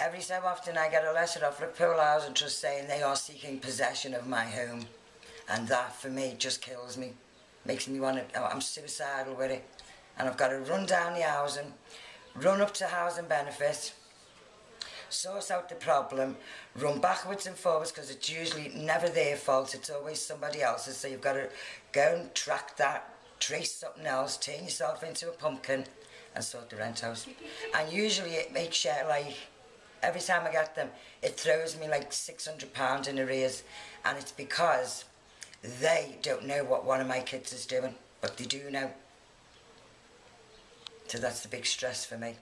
Every so often I get a letter off the Liverpool Housing Trust saying they are seeking possession of my home. And that for me just kills me. Makes me want to, oh, I'm suicidal with it. And I've got to run down the housing, run up to housing benefit, sort out the problem, run backwards and forwards because it's usually never their fault, it's always somebody else's. So you've got to go and track that, trace something else, turn yourself into a pumpkin and sort the rent out. And usually it makes you like every time I get them, it throws me like £600 in arrears. And it's because they don't know what one of my kids is doing, but they do know. So that's the big stress for me.